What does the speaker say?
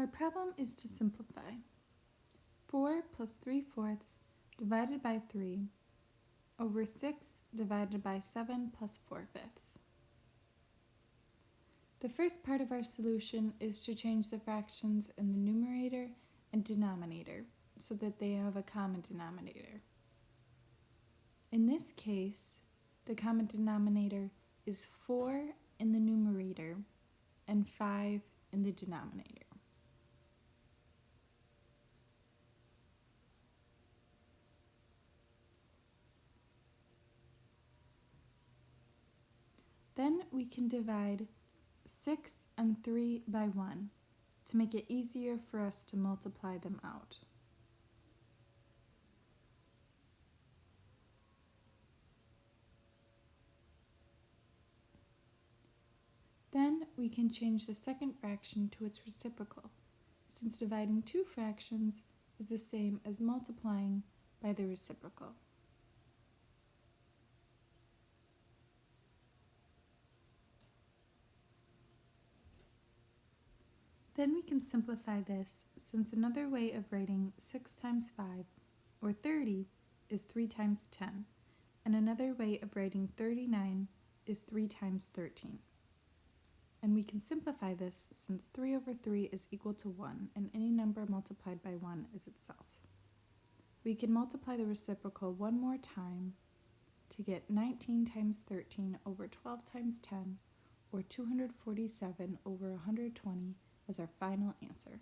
Our problem is to simplify. 4 plus 3 fourths divided by 3 over 6 divided by 7 plus 4 fifths. The first part of our solution is to change the fractions in the numerator and denominator so that they have a common denominator. In this case, the common denominator is 4 in the numerator and 5 in the denominator. Then we can divide 6 and 3 by 1 to make it easier for us to multiply them out. Then we can change the second fraction to its reciprocal, since dividing two fractions is the same as multiplying by the reciprocal. Then we can simplify this since another way of writing 6 times 5, or 30, is 3 times 10, and another way of writing 39 is 3 times 13. And we can simplify this since 3 over 3 is equal to 1, and any number multiplied by 1 is itself. We can multiply the reciprocal one more time to get 19 times 13 over 12 times 10, or 247 over 120 as our final answer.